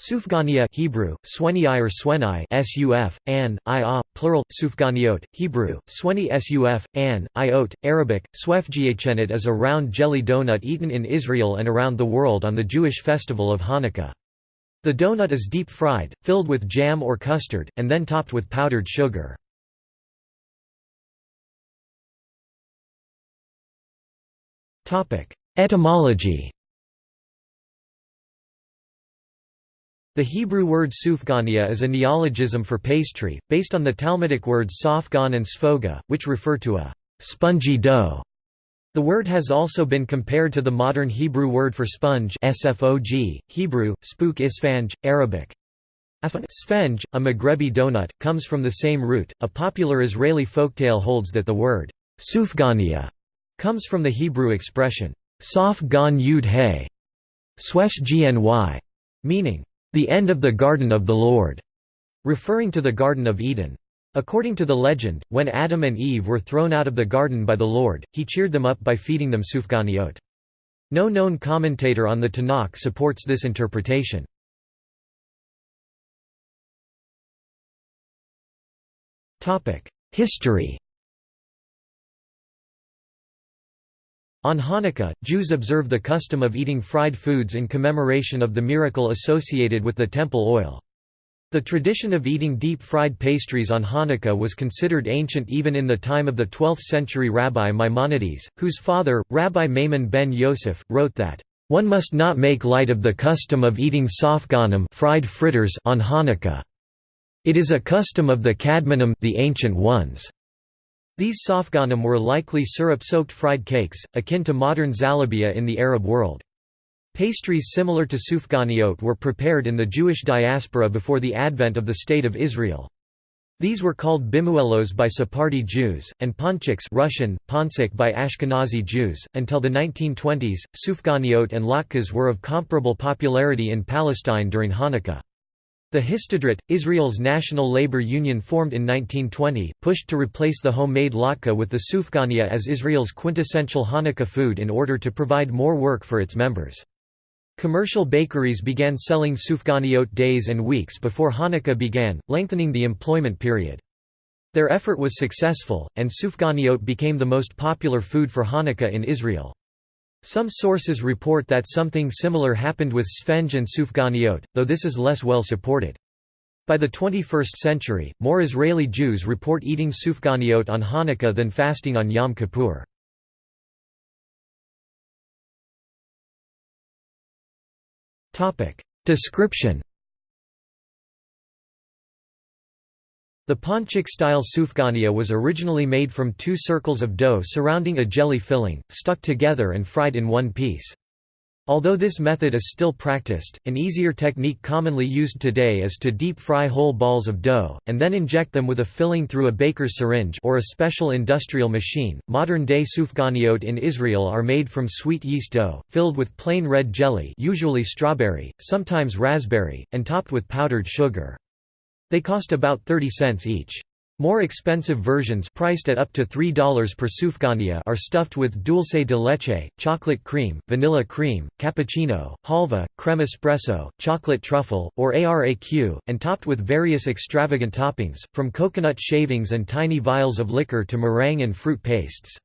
Sufgania Hebrew, Sweni or Swenai suf, an, i plural, Sufganiot, Hebrew, Sweni suf, an, iot, Arabic, Swefgiachenet is a round jelly donut eaten in Israel and around the world on the Jewish festival of Hanukkah. The donut is deep-fried, filled with jam or custard, and then topped with powdered sugar. Etymology The Hebrew word sufgania is a neologism for pastry, based on the Talmudic words safgan and sfoga, which refer to a spongy dough. The word has also been compared to the modern Hebrew word for sponge sfog, Hebrew, spook isfange, Arabic. Sfenge, a Maghrebi donut, comes from the same root. A popular Israeli folktale holds that the word sufgania comes from the Hebrew expression saf gan yud he, swesh gny, meaning the end of the garden of the Lord, referring to the Garden of Eden. According to the legend, when Adam and Eve were thrown out of the garden by the Lord, he cheered them up by feeding them sufganiot. No known commentator on the Tanakh supports this interpretation. History On Hanukkah, Jews observe the custom of eating fried foods in commemoration of the miracle associated with the temple oil. The tradition of eating deep-fried pastries on Hanukkah was considered ancient even in the time of the 12th-century Rabbi Maimonides, whose father, Rabbi Maimon ben Yosef, wrote that, "...one must not make light of the custom of eating safganim fried fritters on Hanukkah. It is a custom of the Kadmonim the ancient ones." These safganim were likely syrup-soaked fried cakes, akin to modern zalabia in the Arab world. Pastries similar to sufganiot were prepared in the Jewish diaspora before the advent of the State of Israel. These were called bimuelos by Sephardi Jews, and ponchiks Russian, ponsik by Ashkenazi Jews. Until the 1920s, sufganiot and latkes were of comparable popularity in Palestine during Hanukkah. The Histadrut, Israel's national labor union formed in 1920, pushed to replace the homemade latke with the sufgania as Israel's quintessential Hanukkah food in order to provide more work for its members. Commercial bakeries began selling sufganiot days and weeks before Hanukkah began, lengthening the employment period. Their effort was successful, and sufganiot became the most popular food for Hanukkah in Israel. Some sources report that something similar happened with sfenge and sufganiot, though this is less well supported. By the 21st century, more Israeli Jews report eating sufganiot on Hanukkah than fasting on Yom Kippur. Description The ponchik-style sufgania was originally made from two circles of dough surrounding a jelly filling, stuck together and fried in one piece. Although this method is still practiced, an easier technique commonly used today is to deep fry whole balls of dough, and then inject them with a filling through a baker's syringe or a special industrial machine. Modern-day sufganiot in Israel are made from sweet yeast dough, filled with plain red jelly usually strawberry, sometimes raspberry, and topped with powdered sugar. They cost about 30 cents each. More expensive versions priced at up to $3 per sufgania are stuffed with dulce de leche, chocolate cream, vanilla cream, cappuccino, halva, creme espresso, chocolate truffle, or araq, and topped with various extravagant toppings, from coconut shavings and tiny vials of liquor to meringue and fruit pastes.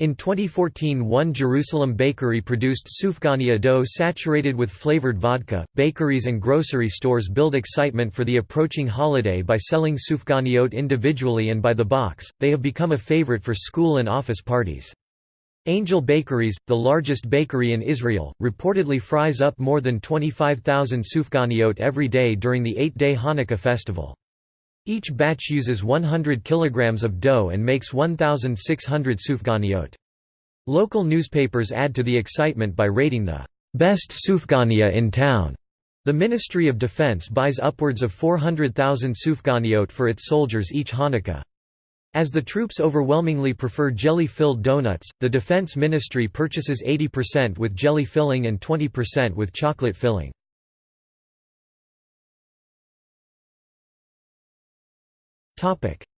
In 2014 one Jerusalem bakery produced sufgania dough saturated with flavored vodka. Bakeries and grocery stores build excitement for the approaching holiday by selling sufganiot individually and by the box, they have become a favorite for school and office parties. Angel Bakeries, the largest bakery in Israel, reportedly fries up more than 25,000 sufganiot every day during the eight-day Hanukkah festival. Each batch uses 100 kilograms of dough and makes 1,600 sufganiot. Local newspapers add to the excitement by rating the best sufgania in town. The Ministry of Defense buys upwards of 400,000 sufganiot for its soldiers each Hanukkah. As the troops overwhelmingly prefer jelly-filled donuts, the Defense Ministry purchases 80% with jelly filling and 20% with chocolate filling.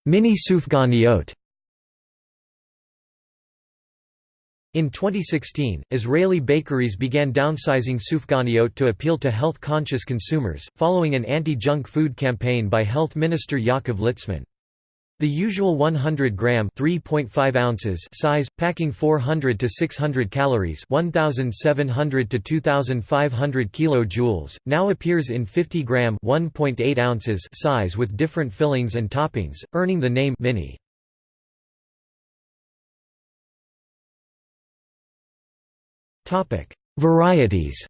Mini sufganiot In 2016, Israeli bakeries began downsizing sufganiyot to appeal to health-conscious consumers, following an anti-junk food campaign by Health Minister Yaakov Litzman. The usual 100 gram (3.5 ounces) size, packing 400 to 600 calories (1700 to 2500 kilojoules), now appears in 50 gram (1.8 ounces) size with different fillings and toppings, earning the name mini. Topic: Varieties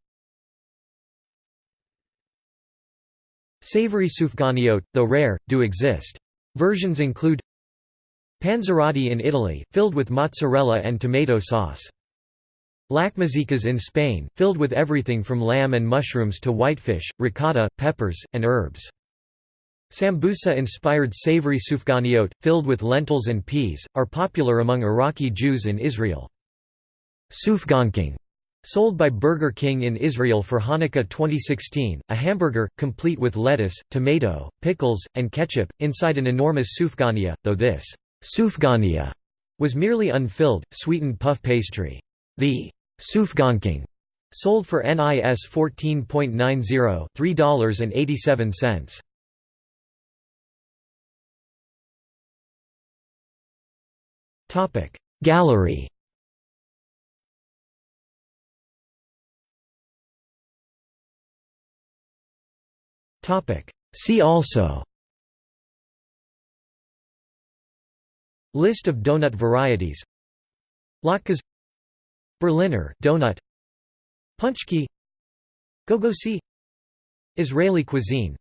Savory sufganiyot, though rare, do exist. Versions include Panzerotti in Italy, filled with mozzarella and tomato sauce. Lakmazicas in Spain, filled with everything from lamb and mushrooms to whitefish, ricotta, peppers, and herbs. Sambusa-inspired savory sufganiyot, filled with lentils and peas, are popular among Iraqi Jews in Israel. Sufganking Sold by Burger King in Israel for Hanukkah 2016, a hamburger, complete with lettuce, tomato, pickles, and ketchup, inside an enormous sufganiya, though this sufganiya was merely unfilled, sweetened puff pastry. The sufganking sold for NIS 14.90 $3.87. Gallery See also. List of donut varieties. Latkes. Berliner donut. Punchki. Gogosi. Israeli cuisine.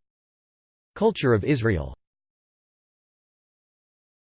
Culture of Israel